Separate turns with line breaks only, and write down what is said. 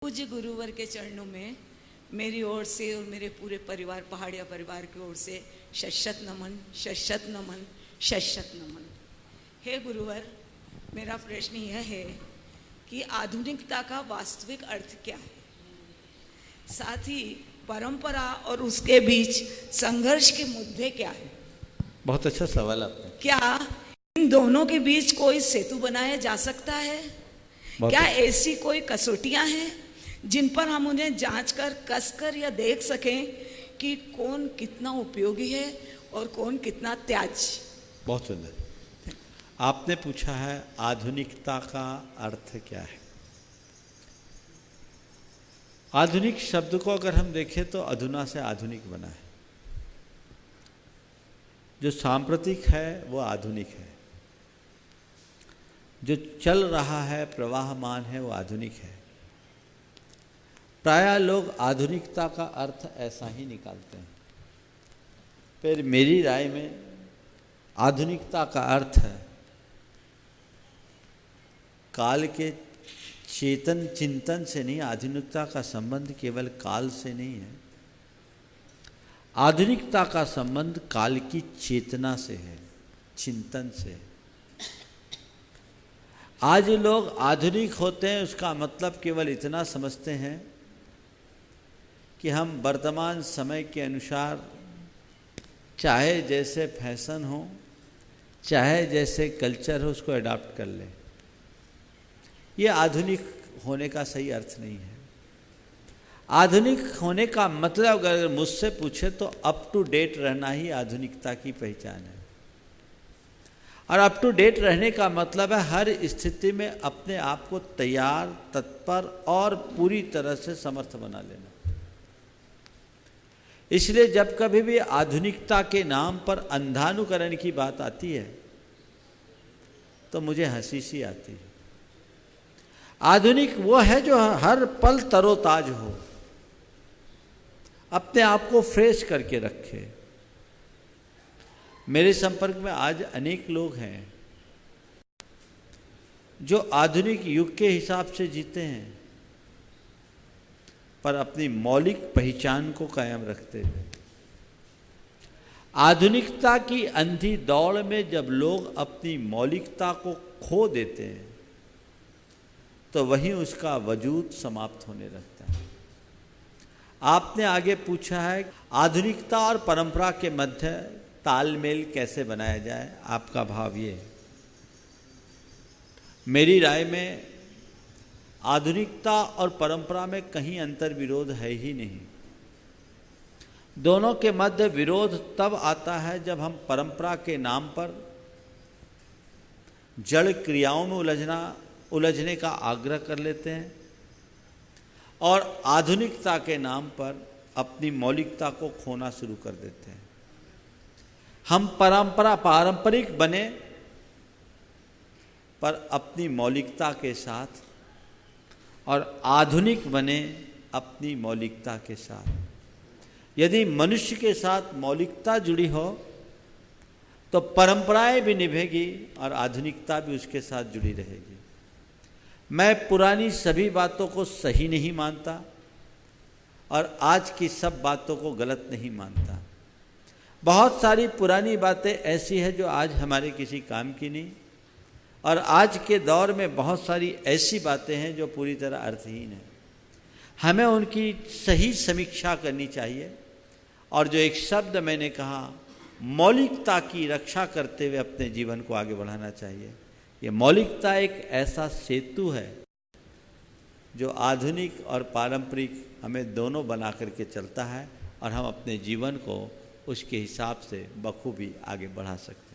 पूज्य गुरुवर के चरणों में मेरी ओर से और मेरे पूरे परिवार पहाड़िया परिवार की ओर से शशत नमन शशत नमन शशत नमन। हे गुरुवर मेरा प्रश्न यह है कि आधुनिकता का वास्तविक अर्थ क्या है? साथ ही परंपरा और उसके बीच संघर्ष के मुद्दे क्या है?
बहुत अच्छा सवाल आपने।
क्या इन दोनों के बीच कोई सेतु बनाया जा सकता है? क्या ऐसी कोई कसौटियाँ हैं? जिन पर हम उन्हें जाँच कर, कस कर या देख सकें कि कौन कितना उपयोगी है और कौन कितना त्याज
बहुत सुंदर। आपने पूछा है, आधुनिकता का अर्थ क्या है? आधुनिक शब्द को अगर हम देखें तो अधुना से आधुनिक बना है। जो सांप्रतिक है, वो आधुनिक है। जो चल रहा है, प्रवाहमान है, वो आधुनिक है। प्राय लोग आधुनिकता का अर्थ ऐसा ही निकालते हैं। फिर मेरी राय में आधुनिकता का अर्थ है, काल के चेतन चिंतन से नहीं, आधुनिकता का संबंध केवल काल से नहीं है। आधुनिकता का संबंध काल की चेतना से है, चिंतन से आज लोग आधुनिक होते हैं, उसका मतलब केवल इतना समझते हैं कि हम वर्तमान समय के अनुसार, चाहे जैसे फ़ैशन हो, चाहे जैसे कल्चर हो, उसको अडॉप्ट कर लें। ये आधुनिक होने का सही अर्थ नहीं है। आधुनिक होने का मतलब अगर मुझसे पूछे तो अप टू डेट रहना ही आधुनिकता की पहचान है। और अप टू डेट रहने का मतलब है हर स्थिति में अपने आप को तैयार, तत्पर और पूरी तरह से समर्थ बना लेना। इसलिए जब कभी भी आधुनिकता के नाम पर अंधानुकरण की बात आती है तो मुझे हँसी सी आती है। आधुनिक वो है जो हर पल तरोताज हो, अपने आप को फ्रेश करके रखे। मेरे संपर्क में आज अनेक लोग हैं, जो आधुनिक युग के हिसाब से जीते हैं। पर अपनी मौलिक पहचान को कायम रखते हुए आधुनिकता की अंधी दौड़ में जब लोग अपनी मौलिकता को खो देते हैं तो वहीं उसका वजूद समाप्त होने लगता है। आपने आगे पूछा है, आधुनिकता और परंपरा के मध्य तालमेल कैसे बनाया जाए? आपका भाव ये मेरी राय में आधुनिकता और परंपरा में कहीं अंतर विरोध है ही नहीं। दोनों के मध्य विरोध तब आता है जब हम परंपरा के नाम पर जड़ क्रियाओं में उलझना, उलझने का आग्रह कर लेते हैं और आधुनिकता के नाम पर अपनी मौलिकता को खोना शुरू कर देते हैं। हम परंपरा पारंपरिक बने पर अपनी मौलिकता के साथ और आधुनिक बने अपनी मौलिकता के साथ। यदि मनुष्य के साथ मौलिकता जुड़ी हो तो परंपराएँ भी निभेगी और आधुनिकता भी उसके साथ जुड़ी रहेगी। मैं पुरानी सभी बातों को सही नहीं मानता और आज की सब बातों को गलत नहीं मानता। बहुत सारी पुरानी बातें ऐसी है जो आज हमारे किसी काम की नहीं। और आज के दौर में बहुत सारी ऐसी बातें हैं जो पूरी तरह अर्थहीन है। हमें उनकी सही समीक्षा करनी चाहिए। और जो एक शब्द मैंने कहा, मौलिकता की रक्षा करते हुए अपने जीवन को आगे बढ़ाना चाहिए। ये मौलिकता एक ऐसा सेतु है, जो आधुनिक और पारंपरिक हमें दोनों बना करके चलता है और हम अपने जीवन को उसके हिसाब से बखूबी आगे बढ़ा सकते हैं।